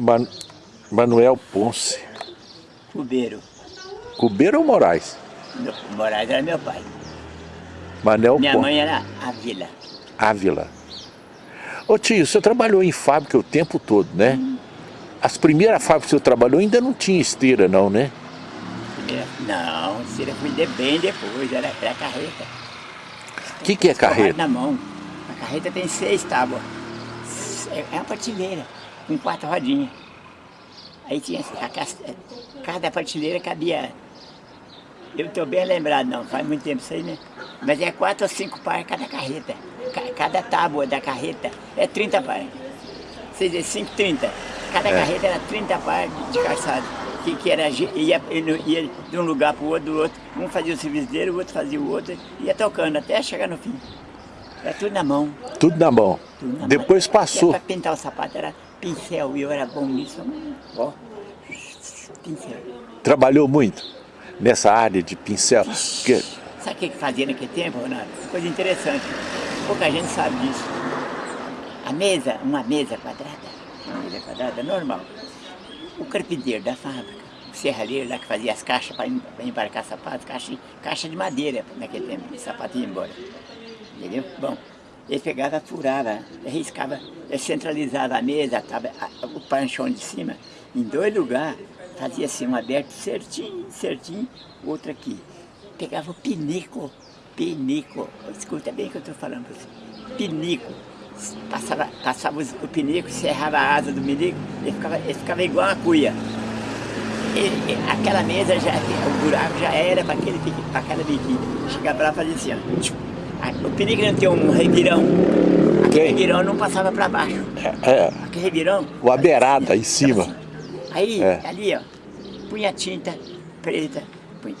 Man Manuel Ponce. Cubeiro. Cubeiro ou Moraes? Moraes era meu pai. Manel Minha Ponce. mãe era Ávila. Ávila. Ô tio, você trabalhou em fábrica o tempo todo, né? As primeiras fábricas que você trabalhou ainda não tinha esteira não, né? Primeira- Não, esteira de bem depois, era, era carreta. O que, que é carreta? na mão. A carreta tem seis tábuas. É é uma prateleira, com quatro rodinhas. Aí tinha a cas- cada prateleira cabia. Eu estou bem lembrado, não, faz muito tempo isso aí, né? Mas é quatro ou cinco par cada carreta. Ca- Cada tábua da carreta é 30 par. Seis vezes cinco, 30. Cada É. carreta era 30 par de, calçado. Que, que era, ia, ia de um lugar para o outro, do outro. Um fazia o serviço dele, o outro fazia o outro. Ia tocando até chegar no fim. Era tudo na mão. Tudo na mão. tudo na Depois mão. passou. Para pintar o sapato era pincel e eu era bom nisso. Ó, pincel. Trabalhou muito nessa área de pincel. Porque Sabe o que fazia naquele tempo, Ronaldo? Coisa interessante. Pouca gente sabe disso. A mesa, uma mesa quadrada, uma mesa quadrada normal. O carpinteiro da fábrica, o serralheiro lá que fazia as caixas para embarcar sapatos, caixa, caixa de madeira naquele tempo, de sapato ia embora. Entendeu? Bom, ele pegava, furava, riscava, ele centralizava a mesa, a- o panchão de cima, em dois lugares, fazia assim um aberto certinho, certinho, outro aqui. Pegava o pinico, pinico, escuta bem o que eu estou falando para você, pinico, passava, passava o pinico, serrava a asa do pinico, ele ficava, ele ficava igual uma cuia. Ele- aquela mesa, já, o buraco já era para aquela biquinha. Chegava lá e fazia assim, ó. O pinico não tem um revirão. Aquele Tem. revirão não passava para baixo. é, Aquele revirão. O fazia em cima. assim. Aí, É. ali, ó, punha tinta preta, punha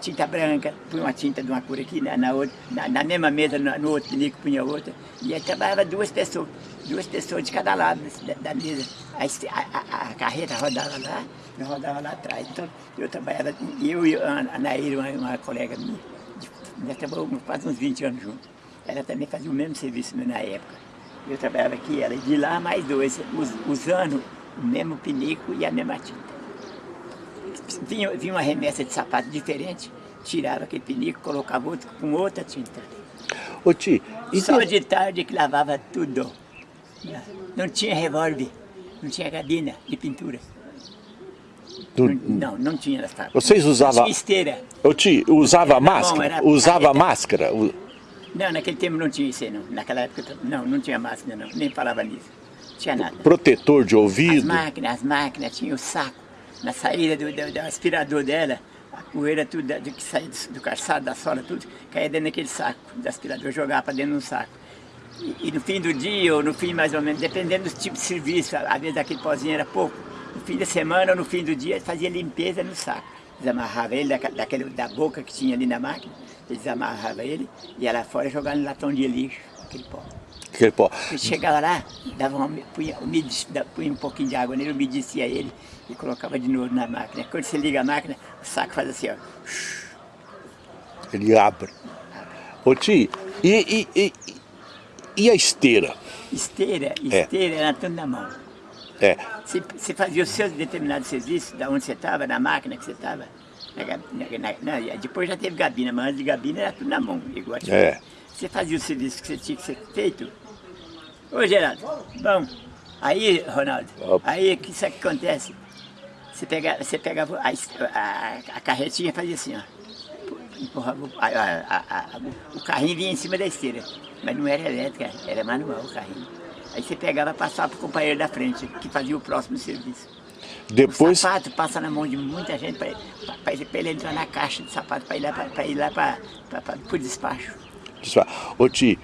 tinta branca, punha uma tinta de uma cor aqui, na, na outra, na, na mesma mesa, no, no outro pinico punha outra. E aí trabalhava duas pessoas, duas pessoas de cada lado da, da mesa. Aí a, a- a carreta rodava lá, eu rodava lá atrás. Então eu trabalhava, eu e a a Nair, uma, uma colega minha, nós trabalhamos quase uns 20 anos juntos. Ela também fazia o mesmo serviço na época. Eu trabalhava aqui, ela de lá mais dois, us- usando o mesmo pinico e a mesma tinta. Vinha, vinha uma remessa de sapato diferente, tirava aquele pinico, colocava outro com outra tinta. Ô tio, e Só de- de tarde que lavava tudo. Não tinha revólver, não tinha gabina de pintura. Do- Não, não tinha fábricas. Vocês usavam- esteira. Ô tio, usava máscara? era Usava máscara? Não, naquele tempo não tinha isso aí, não. Naquela época, não, não tinha máscara, não. Nem falava nisso. Não tinha nada. Protetor de As ouvido? máquinas, as máquinas, tinha o saco. Na saída do, do- do aspirador dela, a poeira tudo do que saía do, do calçado, da sola, tudo, caía dentro daquele saco do aspirador, jogava para dentro de um saco. E, e no fim do dia, ou no fim mais ou menos, dependendo do tipo de serviço, às vezes aquele pozinho era pouco, no fim da semana ou no fim do dia, fazia limpeza no saco. Desamarrava ele daca- daquele, da boca que tinha ali na máquina, desamarrava ele, e lá fora jogava no latão de lixo, aquele pó. Aquele pó. Chegava lá, dava uma, punha, da- punha um pouquinho de água nele, umedecia ele e colocava de novo na máquina. Quando você liga a máquina, o saco faz assim, ó. Ele abre. Ô tio, e, e, e, e a esteira? Esteira, É. esteira era tudo na mão. É. Você, você fazia os seus determinados serviços, da onde você estava, na máquina que você estava. Depois já teve gabina, mas antes de gabina era tudo na mão, igual a É. Você fazia o serviço que você tinha que ser feito. Ô Geraldo, bom, aí, Ronaldo, Opa. aí o que isso que acontece? Você pegava, você pegava a, a, a carretinha e fazia assim, ó. Empurrava a- o carrinho vinha em cima da esteira, mas não era elétrica, era manual o carrinho. Aí você pegava e passava para o companheiro da frente, que fazia o próximo serviço. Depois, O sapato passa na mão de muita gente para ele entrar na caixa de sapato, para ir lá para o despacho. ô tio,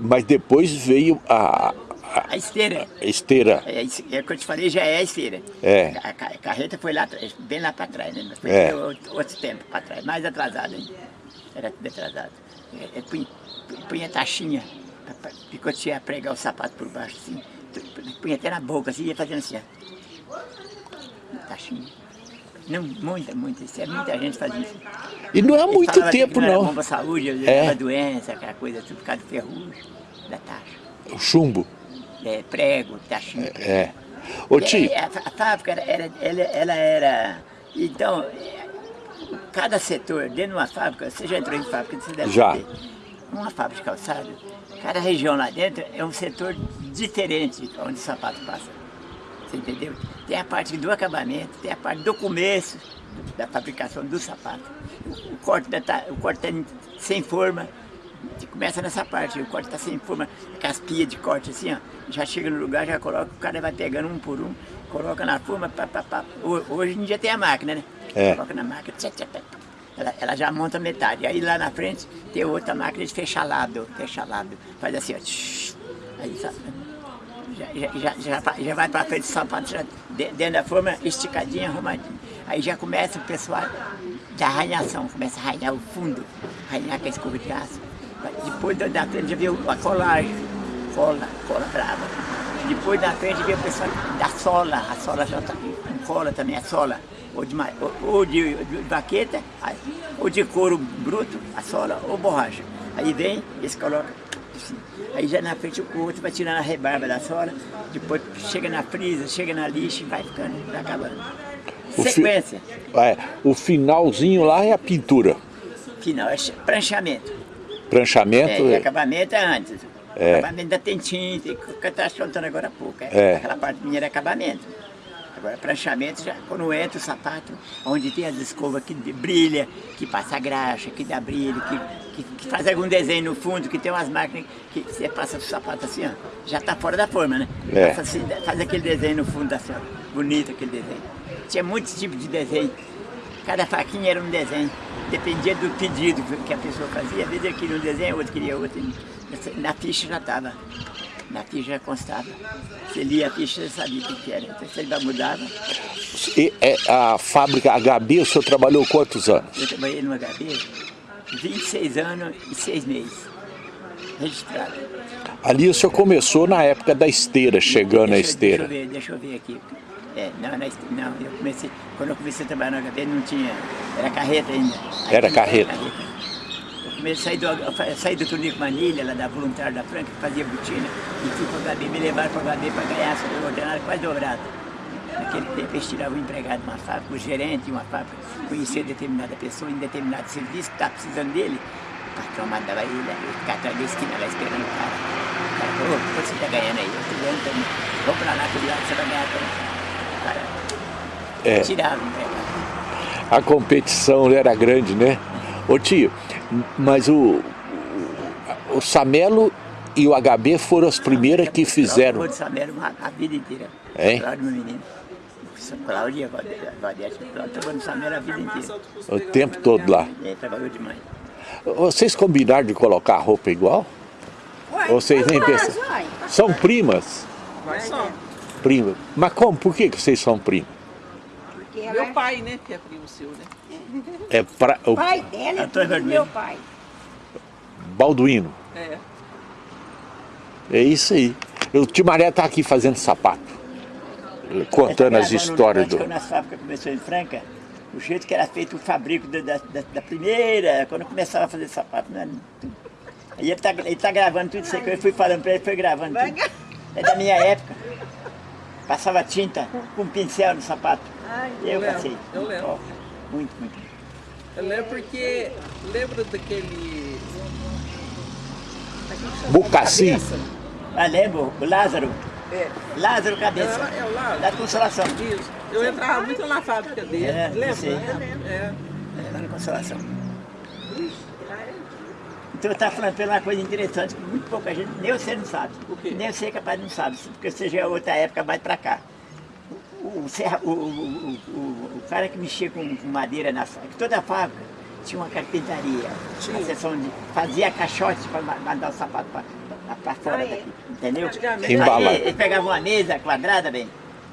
mas depois veio a, a A esteira, esteira. é, isso- é o que eu te falei, já é a esteira. É. A, a carreta foi lá atrás, bem lá para trás, né? Mas Foi É. outro, outro tempo para trás, mais atrasado ainda. Era tudo atrasado. É, é, punha, punha taxinha, para picotear, pregar o sapato por baixo, assim. Punha até na boca, assim, ia fazendo assim, ó. Taxinha. Não, muita, muita, isso é, muita gente fazia isso. E não é Eles muito tempo, não. Era bom não. para a saúde, É. doença, aquela coisa, tudo por causa do ferrugem, da taxa. O chumbo. É, prego, taxinha. É. Ô, tio. A, a, fábrica, era, era, ela, ela era... Então, cada setor, dentro de uma fábrica, você já entrou em fábrica, você deve já. saber. Uma fábrica de calçado, cada região lá dentro é um setor diferente onde o sapato passa. Você entendeu? Tem a parte do acabamento, tem a parte do começo da fabricação do sapato. O, corte está o corte tá sem forma, começa nessa parte, o corte está sem forma, pias de corte assim, ó, já chega no lugar, já coloca, o cara vai pegando um por um, coloca na forma, pá, pá, pá. hoje em dia tem a máquina, né? É. Coloca na máquina, tchá, tchá, ela, ela, já monta metade, aí lá na frente tem outra máquina de fechalado, fechalado, faz assim, ó, aí? Já, já, já, já, vai para frente do sapato, já, dentro da forma, esticadinha, arrumadinha. Aí já começa o pessoal da arranhação, começa a arranhar o fundo, arranhar com a escova de aço. Depois da frente já viu a colagem, cola, cola brava. Depois da frente vem o pessoal da sola, a sola já está com cola também, a sola, ou de, ou de, de baqueta, ou de couro bruto, a sola, ou borracha. Aí vem, eles colocam assim. Aí já na frente o outro vai tirando a rebarba da sola, depois chega na frisa, chega na lixa e vai ficando, vai acabando. O Sequência. Fi, é, o finalzinho lá é a pintura. Final, é pranchamento. Pranchamento? É, é... acabamento é antes. É. Acabamento tem tinta, que eu estava contando agora há pouco. É. é. Aquela parte minha era acabamento. Agora, pranchamento, já, quando entra o sapato, onde tem as escovas que brilha, que passa graxa, que dá brilho, que, que, que, faz algum desenho no fundo, que tem umas máquinas que você passa o sapato assim, ó, já está fora da forma, né? É. Assim, faz aquele desenho no fundo assim, ó, bonito aquele desenho. Tinha muitos tipos de desenho. Cada faquinha era um desenho. Dependia do pedido que a pessoa fazia. Às vezes eu queria um desenho, outro queria outro. Na ficha já estava. Na ficha já constava. Você lia a ficha, você sabia o que era. Então você ainda mudava. E, é, a fábrica HB, o senhor trabalhou quantos anos? Eu trabalhei no HB 26 anos e 6 meses. Registrado. Ali o senhor começou na época da esteira, chegando deixa, a esteira. Deixa eu ver, deixa eu ver aqui. É, não, não, eu comecei, quando eu comecei a trabalhar no HB não tinha, era carreta ainda. Aí era carreta. carreta. Eu comecei a sair do, saí do Tunico Manilha, lá da Voluntária da Franca, que fazia botina, e fui para o HB, me levaram para o HB para ganhar o ordenado quase dobrado. Naquele tempo eles tiravam um empregado de uma fábrica, o gerente de uma fábrica, conhecia determinada pessoa em determinado serviço, que estava precisando dele, o patrão mandava ele, ele ficava atrás da esquina lá esperando o cara. O cara falou, quanto você está ganhando aí? Eu estou ganhando também. Vamos para lá, cuidado, você vai ganhar também é. tirava né? A competição era grande, né? Ô tio, mas o, o, Samelo e o HB foram as primeiras que fizeram. O Samelo a vida inteira. É? Cláudio, meu menino. Cláudia, Valdete, trabalhou no Samelo a vida inteira. O tempo todo lá. É, trabalhou demais. Vocês combinaram de colocar a roupa igual? Ué, Vocês nem pensam? São primas? Nós somos prima. Mas como? Por que, que vocês são primos? Porque meu pai, né, que é primo seu, né? É pra, o pai dela é primo do meu pai. Balduino. É. É isso aí. O tio Maré tá aqui fazendo sapato. Contando as histórias do... Quando a fábrica começou em Franca, o jeito que era feito o fabrico da, da, da primeira, quando começava a fazer sapato, né? Aí ele tá, ele tá gravando tudo isso aí que eu fui falando pra ele, foi gravando tudo. É da minha época. Passava tinta com pincel no sapato. Eu, eu lembro, passei. Eu lembro. Oh, muito, muito. Eu lembro porque, lembra daquele... Bucassi. Ah, lembro, o Lázaro. É. Lázaro Cabeça. É, é o Lázaro. Da Consolação. Isso. Eu entrava muito na fábrica dele. É, lembra? Sei. É. é. Lá na Consolação. Então eu estava falando pela uma coisa interessante que muito pouca gente, nem você não sabe. O quê? Nem você é capaz de não sabe, porque você já é outra época mais para cá. O, o, o, o, cara que mexia com, com madeira na fábrica, toda a fábrica tinha uma carpintaria, Tinha. uma seção de. fazia caixote para mandar o sapato para fora Ah, é? daqui, entendeu? Embalar. ele pegava uma mesa quadrada, bem.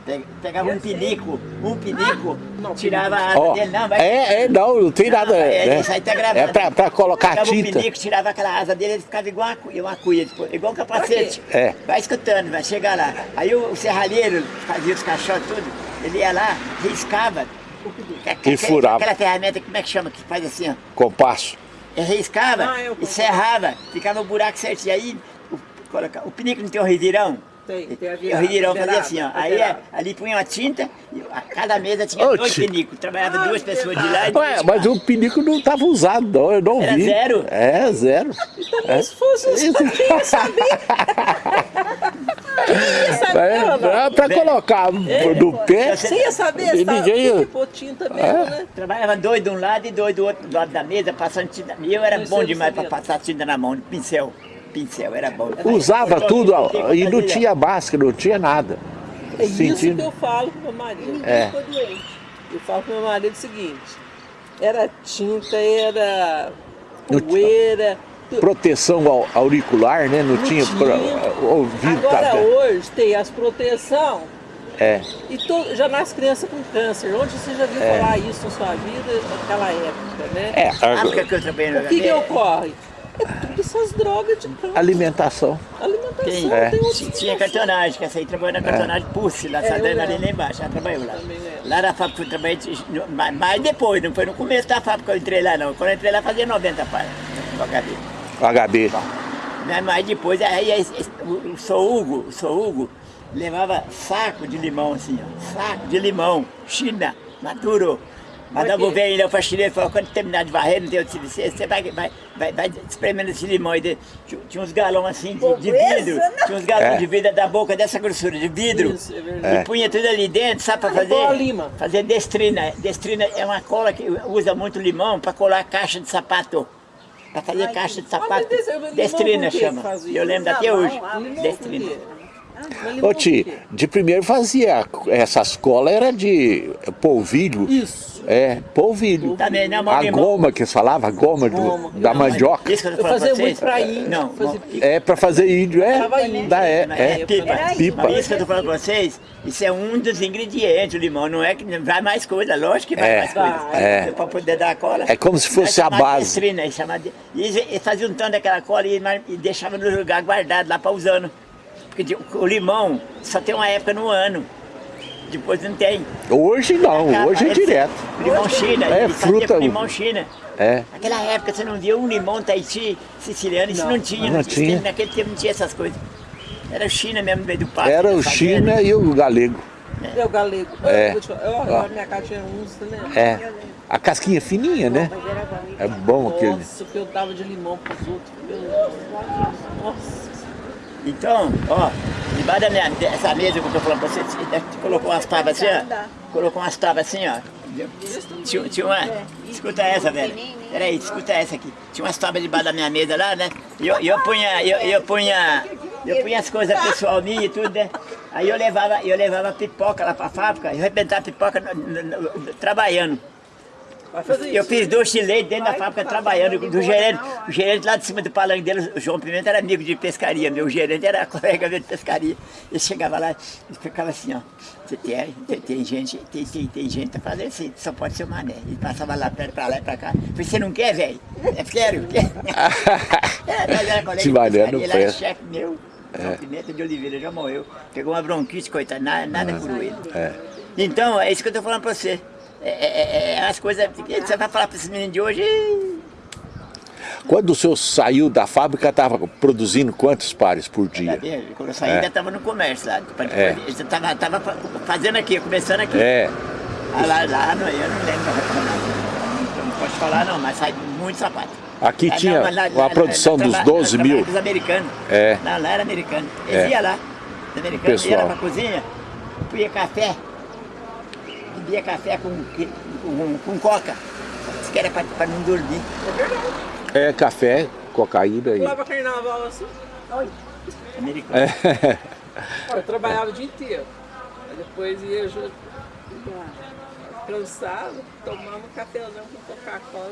Pe- Pegava um pinico, um pinico, Não, tirava a asa Ó, dele, não, vai. é, é, não, não tem nada. é, né? isso aí tá gravado. É pra, pra colocar Pegava tinta. o pinico, tirava aquela asa dele, ele ficava igual uma, cu- uma cuia, tipo, igual um capacete. É. Vai escutando, vai chegar lá. Aí o, o serralheiro fazia os caixotes tudo, ele ia lá, riscava. E furava. Aquela ferramenta, como é que chama, que faz assim, ó. Compasso. Ele riscava Ah, eu e serrava, ficava o buraco certinho. Aí o, coloca- o pinico não tem um revirão? Tem, tem a E o virada, Ridirão a fazia assim, ó. Aí é, ali punha uma tinta, e a cada mesa tinha Ô, dois pinicos. Trabalhava duas pessoas de lá e Ué, de mas o pinico não estava usado, não, eu não Era vi. zero? É, zero. Então, se fosse Isso. quem sabia? É, é pra colocar no pé. Você ia saber, E tá? ninguém- que pôr tinta mesmo, É. né? Trabalhava dois de um lado e dois do outro do lado da mesa, passando tinta. E eu era bom demais para passar tinta na mão, de pincel. Pincel, era bom. Usava Cortou tudo ó, e não tinha máscara, não tinha nada. É isso que Sentindo. eu falo pro meu marido. É. Ficou doente. Eu falo pro meu marido o seguinte, era tinta, era poeira, Proteção ao- auricular, né? Não, Não tinha, tinha. pra- ouvido. Agora tá- hoje tem as proteção É. e to- já nasce criança com câncer. Onde você já viu É. falar isso na sua vida naquela época, né? É, A época a- que eu trabalhei no O que, que HB, ocorre? É tudo essas drogas de câncer. alimentação. Alimentação, Tem, É. tem tinha, cartonagem, que essa aí trabalhou na cartonagem Pulse, lá, É, essa eu dana ali lá embaixo, ela trabalhou lá. Lá na fábrica que eu trabalhei, mas mais depois, não foi no começo da fábrica que eu entrei lá não. Quando eu entrei lá fazia 90 para o HB. O HB. Mas mais depois, aí esse- esse- o, o Sou Hugo, o Sou Hugo levava saco de limão assim, ó, saco de limão, China, maduro. Mandava o velho lá pra Chile e falou, quando terminar de varrer, não tem outro serviço, você vai, vai, vai, vai espremendo esse limão aí. Tinha, tinha uns galões assim de, de vidro, tinha uns galões É. de vidro da boca dessa grossura, de vidro. Isso, é verdade. E punha tudo ali dentro, sabe pra fazer? igual a lima. Fazer destrina. Destrina é uma cola que usa muito limão pra colar caixa de sapato. Pra fazer caixa de Ah, mas sapato. limão Destrina chama. eu lembro até hoje. ah, Destrina. Mas Ô Ti, de primeiro fazia essas colas era de polvilho. Isso. É, polvilho. Também, né, mão A goma que falava, a goma, do- Goma. da Não, mandioca. Isso que eu tô fazia muito pra índio, Não, fazia- É pra fazer índio, é? Da, é, Mas é. pipa. Pipa. Isso que eu tô falando pra vocês, isso é um dos ingredientes, o limão. Não é que vai mais coisa, lógico que vai É, mais coisa. é. Pra poder dar a cola. É como se fosse a base. Chamava de- e faziam um tanto daquela cola e, e deixavam no lugar guardado lá pra usando. Porque de- o limão só tem uma época no ano. Depois não tem. Hoje não, Acaba, hoje é direto. Limão China, É, faziam fruta- limão China. É. Naquela época você não via um limão Tahiti siciliano, isso não, tinha. não existia. tinha. Naquele tempo não tinha essas coisas. Era China mesmo no meio do pasto. Era o. China e o galego. É o galego. É. Eu, eu, minha casa tinha uns, né? É. A casquinha fininha, né? É bom aquele. Nossa, o que eu dava de limão pros outros. Meu Deus. Nossa. Então, ó, debaixo da minha, dessa mesa que eu tô falando pra você, colocou umas tábuas assim, ó. Colocou umas tábuas assim, ó. Tinha, tinha uma. Escuta essa, velho. Peraí, escuta essa aqui. Tinha umas tábuas debaixo da minha mesa lá, né? E eu, eu punha. Eu, eu punha. Eu punha as coisas pessoal minha e tudo, né? Aí eu levava, eu levava pipoca lá pra fábrica, eu arrebentava pipoca no- no- no- trabalhando. Eu isso. fiz doce de leite dentro da fábrica trabalhando. O gerente, o gerente lá de cima do palanque dele, o João Pimenta, era amigo de pescaria. Meu gerente era colega meu de pescaria. Ele chegava lá e ficava assim, ó. Você tem, tem, tem gente, tem, tem, tem gente pra fazer assim, só pode ser o mané. Ele passava lá perto, pra lá e pra cá. Eu falei, você não quer, velho? Eu quero, quero. É, mas era colega de mané pescaria, não ele era chefe meu. João Pimenta de Oliveira já morreu. Pegou uma bronquite, coitado, nada, nada por ele. É. Então, é isso que eu tô falando pra você. É, é- é as coisas você vai falar pra esses meninos de hoje. Quando o senhor saiu da fábrica, estava produzindo quantos pares por dia? Quando eu saí, É. ainda estava no comércio lá. É. Eu tava, tava fa- fazendo aqui, começando aqui. É. Ah, lá, lá não, eu não lembro. Não, não posso falar não, mas sai muito sapato. Aqui Lá, tinha não, lá- uma lá- produção dos lá- 12 lá- mil. lá- Dos americanos. É. Não, lá era americano. Eles É. iam lá. Os americanos iam lá pra cozinha, punha café, bebia café com, com, com coca. Isso que era pra, pra não dormir. É verdade. É café, cocaína e. Pulava carnaval assim. Americano. É. Eu trabalhava o dia inteiro. Aí depois ia já cansado, tomava um cafezão com Coca-Cola.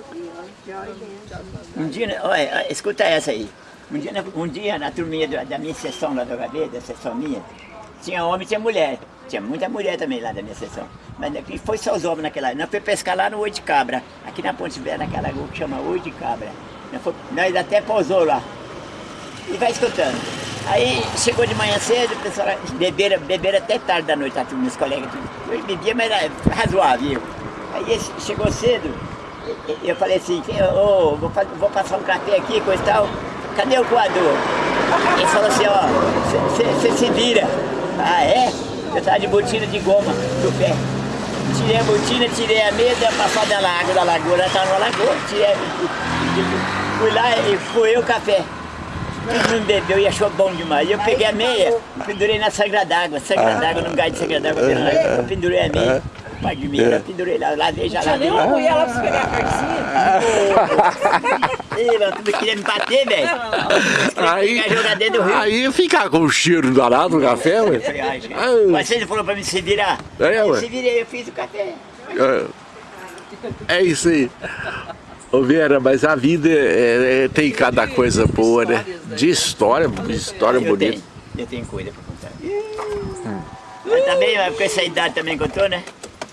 Um dia, olha, escuta essa aí. Um dia, na- um dia na turminha da, da minha sessão lá do HB, da sessão minha, tinha homem e tinha mulher. Tinha muita mulher também lá da minha sessão. Mas aqui foi só os homens naquela. Nós fomos pescar lá no Oi de Cabra, aqui na Ponte Velha, naquela rua que chama Oi de Cabra. Nós, foi- nós até pousou lá. E vai escutando. Aí chegou de manhã cedo, o pessoal beberam, beberam até tarde da noite, tá, meus colegas. Tudo. Eu bebia, mas era razoável. Aí chegou cedo, eu falei assim, ô, vou, vou passar um café aqui, coisa e tal. Cadê o coador? Ele falou assim, ó, você se vira. Ah, é? Eu tava de botina de goma do pé. Tirei a botina, tirei a meia, dei passada da água da lagoa, ela tava numa lagoa, tirei, fui lá e fui o café. Todo mundo bebeu e achou bom demais. Eu peguei a meia, pendurei na sangra d'água, sangra d'água, num gás de sangra d'água, eu pendurei a meia. Pai de meia, eu pendurei lá, lavei, já lavei. Nem uma mulher lá pra pegar a carcinha. Ih, meu, tu queria me bater, velho? Aí, aí fica com o cheiro danado do café, ué. Gente. Ah. Mas você falou pra mim se virar. É, eu ué. se virei, eu fiz o café. É, é isso aí. Ô Vera, mas a vida é- é- tem cada coisa boa, né? De história, de história eu bonita. Tenho, eu tenho coisa pra contar. Mas também, com essa idade também que eu tô, né?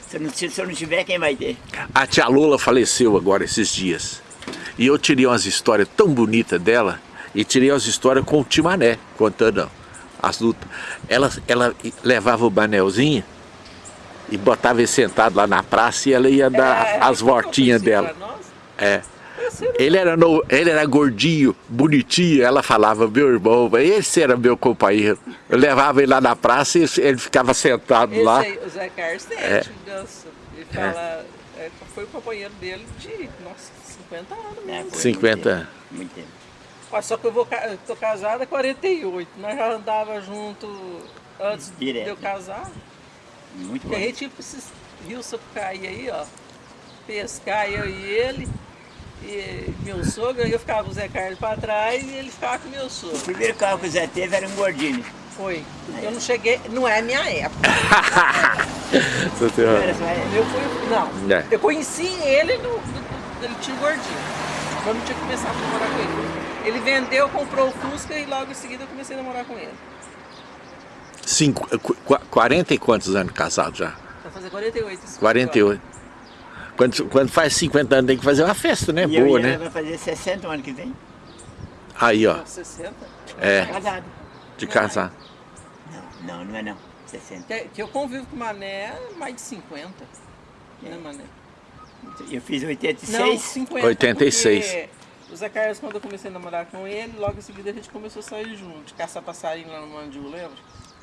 Se eu não, se eu não tiver, quem vai ter? A tia Lola faleceu agora esses dias. E eu tirei umas histórias tão bonitas dela. E tirei umas histórias com o Timané, contando as lutas. Ela, ela levava o banelzinho e botava ele sentado lá na praça e ela ia dar É, as voltinhas dela. É. Ele era, no, ele era gordinho, bonitinho, ela falava, meu irmão, esse era meu companheiro. Eu levava ele lá na praça e ele ficava sentado Esse lá. aí, o Zé Carlos É. Ele fala, é, foi o companheiro dele de, nossa, 50 anos É, mesmo. foi 50. Muito tempo. Muito tempo. Ó, Só que eu vou, tô casada há 48. Nós já andava junto antes Direto. de eu casar. Muito Porque a bom. gente ia pra esses rios Sapucaí aí, ó. Pescar eu e ele. E meu sogro, aí eu ficava com o Zé Carlos pra trás e ele ficava com o meu O sogro. primeiro carro que o Zé teve era um gordinho. Foi. Eu não cheguei, não é minha época. Era. Eu fui, não. É. Eu conheci ele no, no- ele tinha gordinho. Eu não tinha começado a namorar com ele. Ele vendeu, comprou o Fusca e logo em seguida eu comecei a namorar com ele. Cinco, qu- qu- 40 e quantos anos casado já? Vai fazer 48. esse 48. Quando, quando faz 50 anos tem que fazer uma festa, né? E eu Boa, e né? vai fazer 60 ano que vem. Aí, ó, agora. 60? é, Casado. de casar. Não, não, não é não. 60. Que, que eu convivo com o Mané mais de 50. Né, Mané? Eu fiz 86. Não, 50. 86. porque O Zé Carlos, quando eu comecei a namorar com ele, logo em seguida a gente começou a sair junto, caçar passarinho lá no Mandiu, lembra?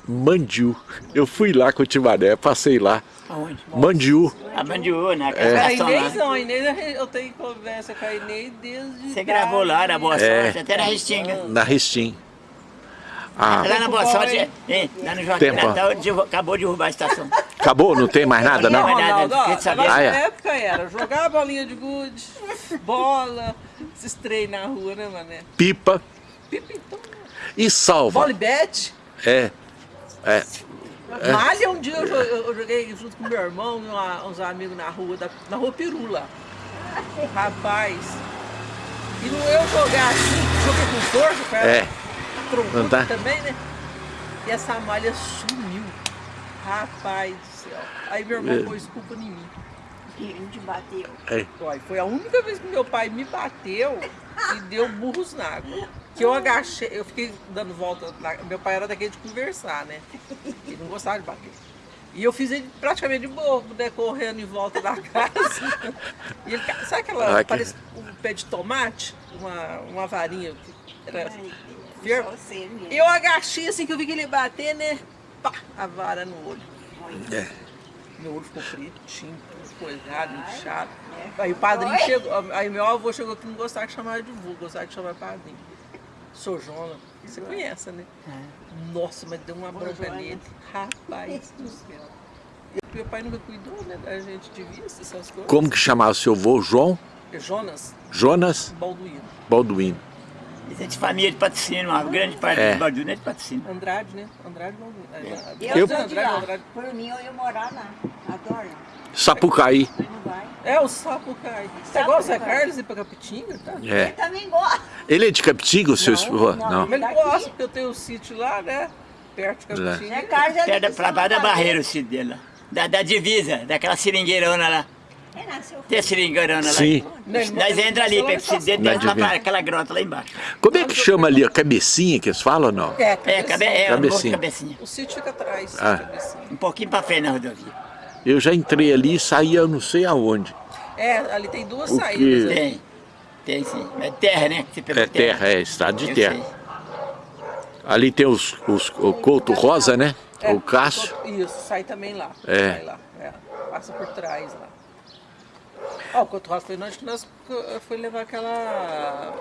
Mandiu. Eu fui lá com o Timaré, passei lá. Aonde? Mandiu. A Bandiú, na A estação Inês não, a Inês eu tenho conversa com a Inês desde. Você gravou lá na Boa É. Sorte, até na Restinga. Na Restim. Ah, Lá na Boa Sorte, hein, lá no Joaquim Tempo. Natal, acabou de derrubar a estação. acabou? Não tem mais nada, não? Não, mas nada, Ronaldo, ó, fiquei sabendo. na Ah, é. época era jogar bolinha de gude, bola, esses trem na rua, né, mané? Pipa Pipa, então, e salva. bola e bet. É, é. Malha um dia eu jo- eu eu joguei junto com meu irmão e uma- uns amigos na rua, da, na rua Pirula. Rapaz. E não eu jogar assim, joguei com força, cara. É. Troncudo Não tá? também, né? E essa malha sumiu. Rapaz do céu. Aí meu irmão É. pôs culpa em mim. Ele te bateu. é. Foi a única vez que meu pai me bateu e deu burros na água. Que eu agachei, eu fiquei dando volta. na- meu pai era daquele de conversar, né? Ele não gostava de bater. E eu fiz ele praticamente de bobo, né? Correndo em volta da casa. E ele, sabe aquela. Ah, que- Parece um pé de tomate? Uma, uma varinha. que Era eu agachei assim que eu vi que ele bater, né? Pá, a vara no olho. É. Meu olho ficou pretinho, tudo coisado, inchado. Aí o padrinho chegou, aí meu avô chegou que não gostava de chamar de vô, gostava de chamar de padrinho. Sou Jona, você conhece, né? Nossa, mas deu uma bronca nele. Rapaz do céu. E meu pai nunca cuidou, né, da gente de vista, essas coisas. Como que chamava o seu avô? João? Jonas Jonas Balduino. Balduino. É de família de patrocínio, uma grande parte É. do Balduna é de patrocínio. Andrade, né? Andrade Balduino. É, Eu, Eu- sou de Andrade, lá. Andrade. Por mim, eu ia morar lá. Adoro. Sapucaí. É o sapo cai. Você o Zé Carlos e pra Capitinga, tá? Eu É. também gosto. Ele é de Capitiga, o seu Não, avô? não. Não. Mas ele Daqui. gosta, porque eu tenho um sítio lá, né? Perto de Zé Capitinga. Carlos é da, de pra baixo da barreira o sítio dele lá. Da, da divisa, daquela seringueirona lá. É. Tem a seringueirona lá. Sim. Nós entra ali, pega esse dedo, Na dentro lá pra aquela grota lá embaixo. Como é que chama ali? A cabecinha que eles falam ou não? É, É, cabe, é, um de Cabecinha. cabecinha. O sítio fica atrás. Ah. cabecinha. Um pouquinho pra frente na rodovia. Eu já entrei ali e saí eu não sei aonde. É, ali tem duas O saídas. quê? ali. Tem, tem sim. É terra, né? Você pegou É terra, é estado de Eu terra. sei. Ali tem os, os, o Couto Rosa, né? É, o Cássio. Isso, sai também lá. É. Sai lá, é. Passa por trás lá. Ó, o Couto Rosa foi nós que nós foi levar aquela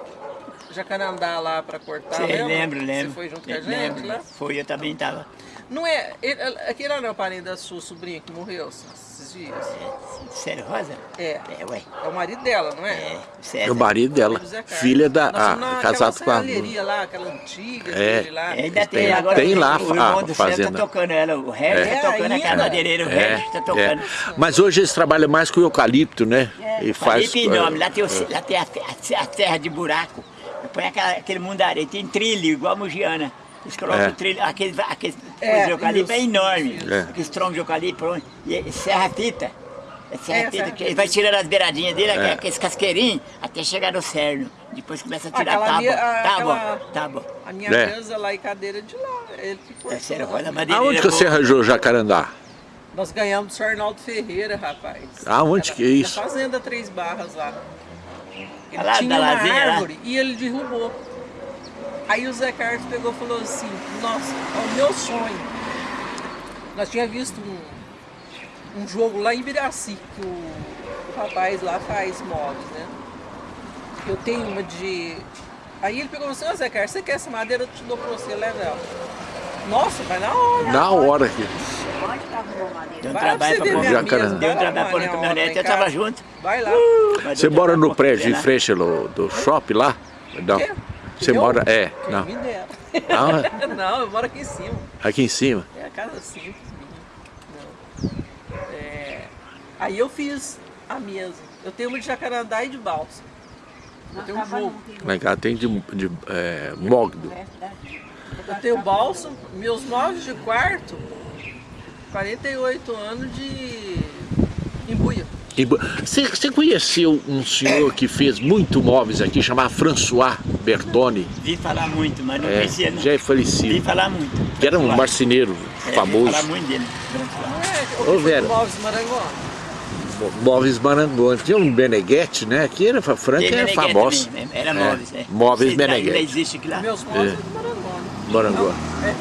jacarandá lá pra cortar, Você lembra? lembra, lembro. Você foi junto com a gente lembro. lá? Foi, eu também estava. Não é, ele, aquele não é o parente da sua sobrinha que morreu esses dias? Sério, Rosa? É. É, ué. É o marido dela, não é? É, É César. o marido dela. Filha da... Fomos Ah, naquela casado com a... serralheria lá, aquela antiga É. dele lá. É, ainda tem, Tem- agora. tem lá o a irmão do César fazenda. tá tocando ela, o Regis É, tá tocando ainda? aquela madeireira, o É, Regis tá é. tocando. Mas hoje eles trabalham mais com eucalipto, né? E faz... Faz, enorme, lá tem, o, lá tem a, a, a terra de buraco. Põe aquela, aquele mundo da areia, tem trilho, igual a Mogiana. Eles colocam É. o trilho, aquele, aquele É, de eucalipto é enorme. É. Aqueles troncos de eucalipto, e é serra fita. É serra É, fita, serra que fita. ele vai tirando as beiradinhas dele, É. aqueles casqueirinhos, até chegar no cerno. Depois começa a tirar, Aquela tá minha- bom, a- tá aquela- tá bom. A minha É. mesa lá e cadeira de lá. Ele que É sério, roda madeireira. Aonde que você arranjou o jacarandá? Nós ganhamos do Sr. Arnaldo Ferreira, rapaz. Aonde Era que é isso? Na Fazenda Três Barras lá. Ele Lá tinha da uma Lazinha, lá? árvore e ele derrubou. Aí o Zé Carlos pegou e falou assim, nossa, é o meu sonho. Nós tínhamos visto um, um jogo lá em Ibiraci, que o, o rapaz lá faz móveis, né? Eu tenho uma de... Aí ele pegou e falou assim, ô Zé Carlos, você quer essa madeira? Eu te dou pra você, leva ela. Nossa, vai na hora. Na hora aqui. Onde que arrumou madeira? Deu um Vai trabalho pra pôr. mesa, Deu um trabalho pra pôr caminhonete, eu tava junto. Vai lá. Mas Você mora no prédio em frente do, do shopping lá? Não. Quê? Você Eu? mora... É, não. dera. Ah, Não, eu moro aqui em cima. aqui em cima. É a casa simples minha. Não. É, Aí eu fiz a mesa. Eu tenho uma de jacarandá e de balsa. Eu tenho um jogo. Lá em casa tem de, de é, mogdo. Eu tenho balsa, meus móveis de quarto, 48 anos de embuia. Você conheceu um senhor que fez muito móveis aqui, chamado François Bertoni? Vi falar muito, mas não É, conhecia não. já é Vi falecido. falar muito. Que era um Falar. marceneiro É, vi famoso. falar muito dele. É? Ô, Vera. móveis Maranguá? Móveis Maranguão. Tinha um Beneguete, né? Aqui era Franca é Meneghete famoso. também, Era É, móveis, é. móveis Sei lá, Meneghete. Ainda existe aqui lá? Meus móveis É. é. do Maranguá. Maranguá. É.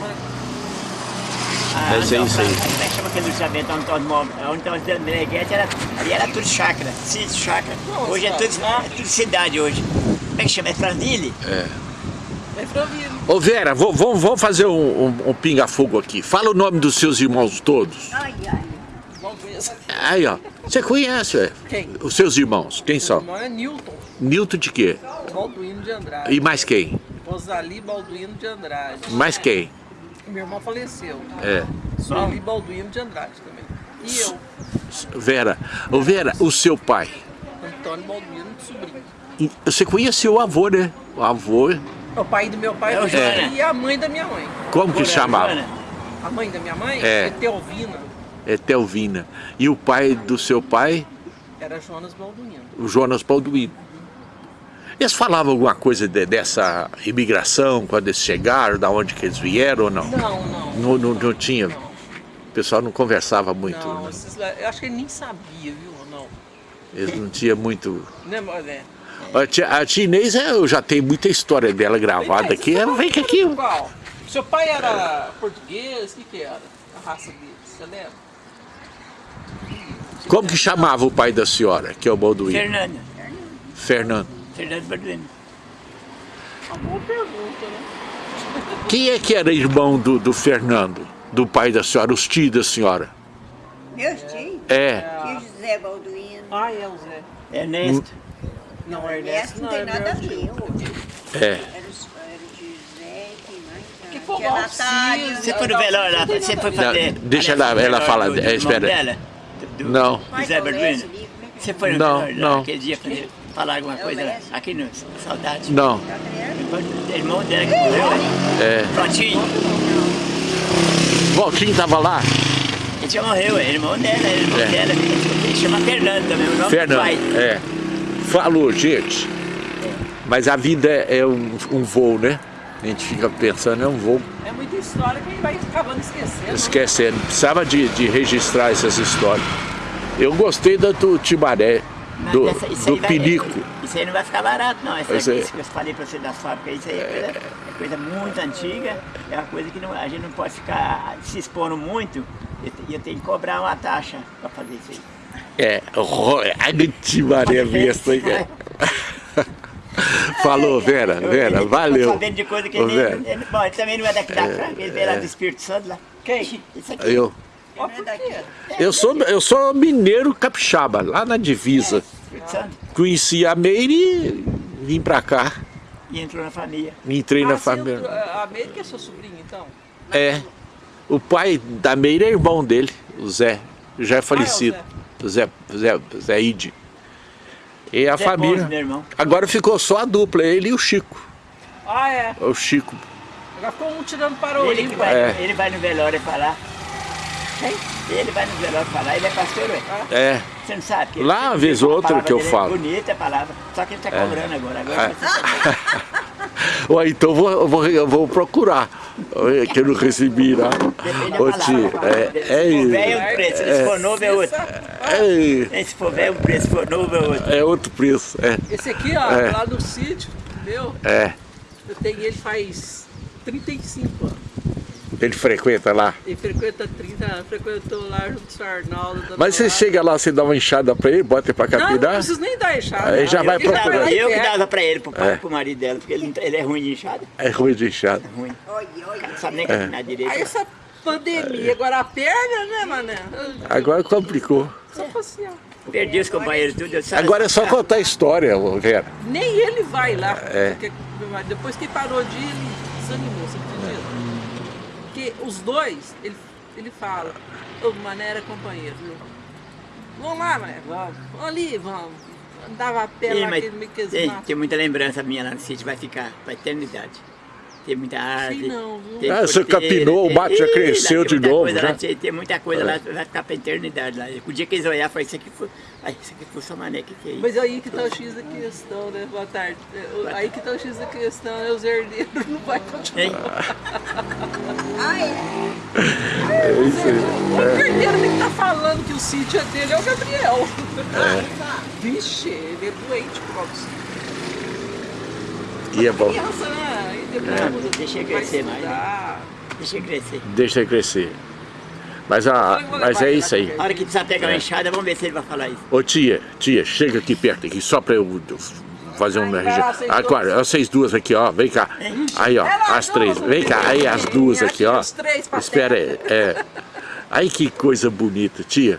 Ah, é não, isso aí. Como é que chama aquele sabento onde estava móvel? Onde estava o Meneghete era, ali era tudo chácara, sítio, chácara. Hoje é tudo, é tudo cidade hoje. Como é que chama? É Franville? É Franville. Ô Vera, vou- vamos, fazer um, um- um pinga-fogo aqui. Fala o nome dos seus irmãos todos. Ai, ai. Aí, ó. Você conhece, ué? Quem? Os seus irmãos. Quem Meu são? irmão é Newton Nilton de quê? Balduino de Andrade. E mais quem? Rosali Balduino de Andrade. Mais quem? Meu irmão faleceu. É. Sueli Balduino de Andrade também. E eu, Vera. Ô Vera, o seu pai. Antônio Balduino de Sobrinho. Você conheceu o avô, né? O avô. O pai do meu pai É é. E a mãe da minha mãe. Como que chamava? Joana? A mãe da minha mãe É. é Teovina. É Telvina. E o pai do seu pai, Era Jonas Balduino. o Jonas Balduino. Eles falavam alguma coisa de- dessa imigração, quando eles chegaram, da onde que eles vieram ou não? Não, não. Não, não, não tinha. O pessoal não conversava muito. Não, né? esses lá- eu acho que ele nem sabia, viu? Não. Eles não tinham muito. Né, mas é. A tia, a tia Inês, é, eu já tenho muita história dela gravada aqui. você Ela vem aqui. Qual? Seu pai era português? O que, que era? A raça dele, você lembra? Como que chamava o pai da senhora, que é o Balduino? Fernando. Fernando. Fernando Balduino. Uma boa pergunta, né? Quem é que era irmão do, do Fernando, do pai da senhora, os tios da senhora? Meus tios, É. tio José Balduino. Ah, é o Zé. Ernesto. Não, Ernesto Ernesto não não, tem é nada a meu ver. É. Era o, José, quem mais? Que foi Natália. Alcides. Você foi no velório lá, você foi fazer... deixa ela- ela fala, do- é, do espera. Do- do- Não. José do Balduino? É que Você foi no Não, velório lá, não. aquele dia fazer, falar alguma coisa lá? Aqui no Saudade. Não. O irmão dela que morreu, né? É. Prontinho. Valtinho tava lá? Ele já morreu, é irmão dela, é irmão É. dela. Ele chama Fernando também, o nome do Fernando. pai. É. Falou, gente. Mas a vida é é um, um voo, né? A gente fica pensando, é um voo. É muita história que a gente vai acabando esquecendo. né? Esquecendo. Precisava de, de registrar essas histórias. Eu gostei da do Timaré. Não, do, essa- do vai- pinico. Isso aí não vai ficar barato, não. Essa, Isso aí. isso que eu falei pra você das fábricas, isso aí é coisa, é coisa muito antiga, é uma coisa que não- a gente não pode ficar se expondo muito e eu, eu tenho que cobrar uma taxa para fazer isso aí. É, a Maria besta? Falou, Vera, Eu- Vera, valeu. Tô sabendo de coisa que ele, ele, bom, ele também não é daqui da Franca, ele veio lá do Espírito Santo lá. Quem? Isso aqui. eu, eu, sou, eu sou mineiro capixaba, lá na divisa. Espírito Santo. Conheci a Meire e vim pra cá. E entrou na família. Entrei na Ah, você família. entrou- A América é seu sobrinho, então? É. O pai da Meire é irmão dele, o Zé. Já é falecido. O Zé, Zé, Zé Ide. E a Zé família. Irmão. Agora ficou só a dupla, ele e o Chico. Ah, é. O Chico. Agora ficou um tirando para o Ele, vai, É. ele vai no velório falar. Ele vai no velório falar, ele é pastor, ué. É. Você não sabe? que Lá, ele- uma vez ou outra que eu falo. É bonita a palavra, só que ele está cobrando agora. agora Ué, então eu vou, vou, vou procurar. Que eu não recebi lá. Depende da Ô palavra. tio, é, se for velho é é, um preço, se for novo é outro. é, Se for velho é um preço, se for novo é outro. é outro preço. É, Esse aqui, ó, É. lá do sítio, meu, é. eu tenho ele faz 35 anos. Ele frequenta lá. Ele frequenta 30 anos, frequentou lá junto com o seu Arnaldo. Mas você chega lá, você dá uma enxada pra ele, bota ele pra Não, não capinar? preciso nem dar enxada. Aí já não. vai Eu que dava procurar. lá em Eu que dava pra ele, pro É. pro marido dela, porque ele, não- ele é ruim de inchada. É ruim de inchada. Ruim. Olha, olha. Não sabe nem caminhar direito. Aí essa pandemia, agora a perna, né, mané? Agora complicou. Só passear. Perdi os companheiros tudo. Agora é só contar a história, Vera. Nem ele vai lá. É. porque depois que parou de ir, ele desanimou, você acredita? Porque os dois, ele, ele fala, o Mané era companheiro, viu? Vamos lá, Mané, vamos. Vamos ali, vamos. Andava a pé lá, mas aquele tem, muita lembrança minha lá no sítio, vai ficar pra eternidade. Tem muita árvore. não, viu? tem Ah, você capinou, o mato já cresceu de novo, coisa já. lá, tem, tem muita coisa lá, vai ficar pra eternidade lá. O dia que eles olhar, foi isso aqui foi. Ai, isso aqui foi só mané, que que é isso? Mas aí que tá o X da questão, né? Boa tarde. É, Aí que tá o X da questão, é os herdeiros não vai continuar. Ai, É isso aí. O herdeiro tem que estar falando que o sítio é dele, é o Gabriel. Vixe, ele é doente por causa do sítio. E é bom. Criança, né? Aí depois É, deixa crescer mais, né? Deixa ele crescer. Deixa ele crescer. Mas, a, mas é isso aí. A hora que precisar pegar uma enxada, vamos ver se ele vai falar isso. Ô tia, tia, chega aqui perto aqui, só pra eu fazer um Agora, duas. vocês duas aqui, ó, vem cá. Aí, ó, É as três. Vem cá, aí as duas aqui, ó. Espera aí, é. Aí que coisa bonita, tia.